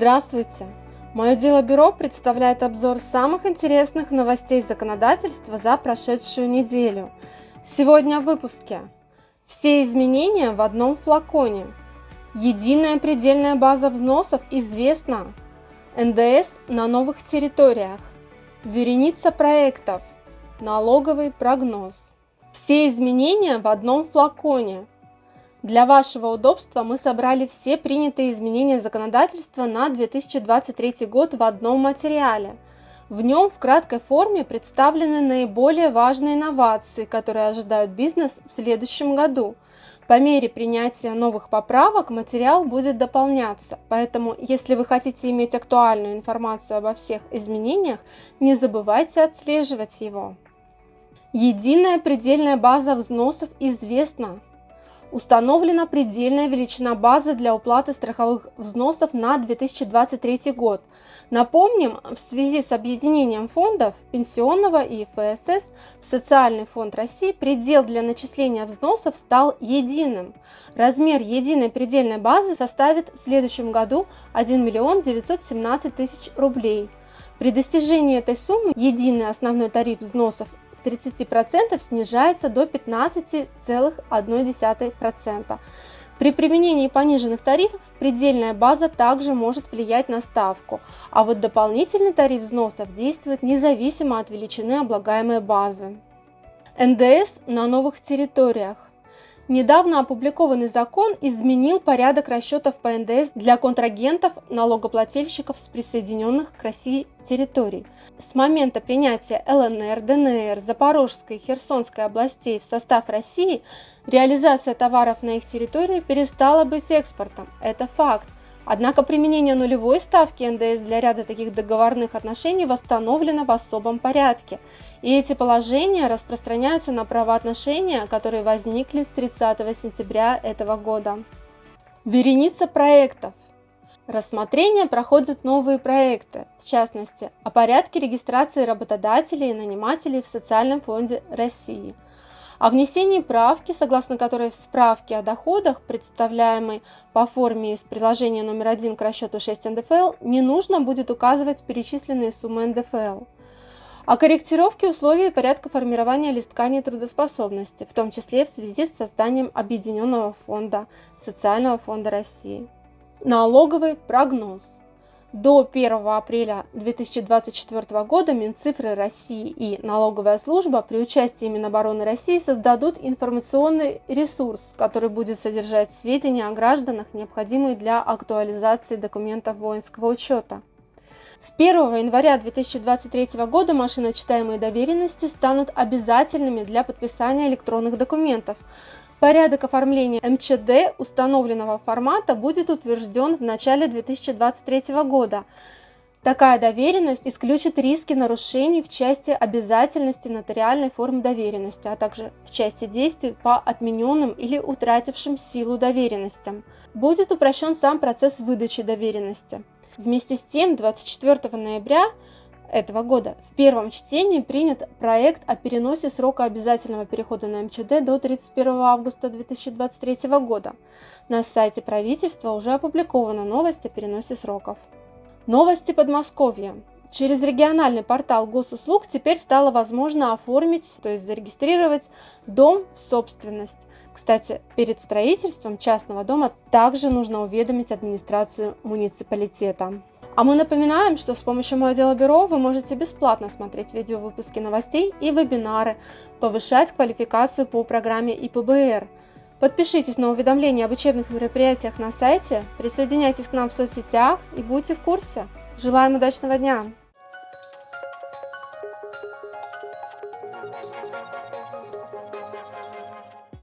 Здравствуйте! Мое дело бюро представляет обзор самых интересных новостей законодательства за прошедшую неделю. Сегодня в выпуске. Все изменения в одном флаконе. Единая предельная база взносов известна. НДС на новых территориях. Вереница проектов. Налоговый прогноз. Все изменения в одном флаконе. Для вашего удобства мы собрали все принятые изменения законодательства на 2023 год в одном материале. В нем в краткой форме представлены наиболее важные инновации, которые ожидают бизнес в следующем году. По мере принятия новых поправок материал будет дополняться, поэтому если вы хотите иметь актуальную информацию обо всех изменениях, не забывайте отслеживать его. Единая предельная база взносов известна. Установлена предельная величина базы для уплаты страховых взносов на 2023 год. Напомним, в связи с объединением фондов пенсионного и ФСС в Социальный фонд России предел для начисления взносов стал единым. Размер единой предельной базы составит в следующем году 1 миллион 917 тысяч рублей. При достижении этой суммы единый основной тариф взносов с 30% снижается до 15,1%. При применении пониженных тарифов предельная база также может влиять на ставку, а вот дополнительный тариф взносов действует независимо от величины облагаемой базы. НДС на новых территориях. Недавно опубликованный закон изменил порядок расчетов по НДС для контрагентов налогоплательщиков с присоединенных к России территорий. С момента принятия ЛНР, ДНР, Запорожской и Херсонской областей в состав России реализация товаров на их территории перестала быть экспортом. Это факт. Однако применение нулевой ставки НДС для ряда таких договорных отношений восстановлено в особом порядке. И эти положения распространяются на правоотношения, которые возникли с 30 сентября этого года. Вереница проектов. Рассмотрение проходят новые проекты, в частности, о порядке регистрации работодателей и нанимателей в Социальном фонде России – о внесении правки, согласно которой в справке о доходах, представляемой по форме из приложения номер 1 к расчету 6 НДФЛ, не нужно будет указывать перечисленные суммы НДФЛ. О корректировке условий и порядка формирования листка нетрудоспособности, в том числе в связи с созданием Объединенного фонда Социального фонда России. Налоговый прогноз. До 1 апреля 2024 года Минцифры России и налоговая служба при участии Минобороны России создадут информационный ресурс, который будет содержать сведения о гражданах, необходимые для актуализации документов воинского учета. С 1 января 2023 года машиночитаемые доверенности станут обязательными для подписания электронных документов, Порядок оформления МЧД установленного формата будет утвержден в начале 2023 года. Такая доверенность исключит риски нарушений в части обязательности нотариальной формы доверенности, а также в части действий по отмененным или утратившим силу доверенностям. Будет упрощен сам процесс выдачи доверенности. Вместе с тем, 24 ноября этого года в первом чтении принят проект о переносе срока обязательного перехода на МЧД до 31 августа 2023 года. На сайте правительства уже опубликована новость о переносе сроков. Новости Подмосковья. Через региональный портал госуслуг теперь стало возможно оформить, то есть зарегистрировать дом в собственность. Кстати, перед строительством частного дома также нужно уведомить администрацию муниципалитета. А мы напоминаем, что с помощью Мое Дело Бюро вы можете бесплатно смотреть видеовыпуски новостей и вебинары, повышать квалификацию по программе ИПБР. Подпишитесь на уведомления об учебных мероприятиях на сайте, присоединяйтесь к нам в соцсетях и будьте в курсе. Желаем удачного дня!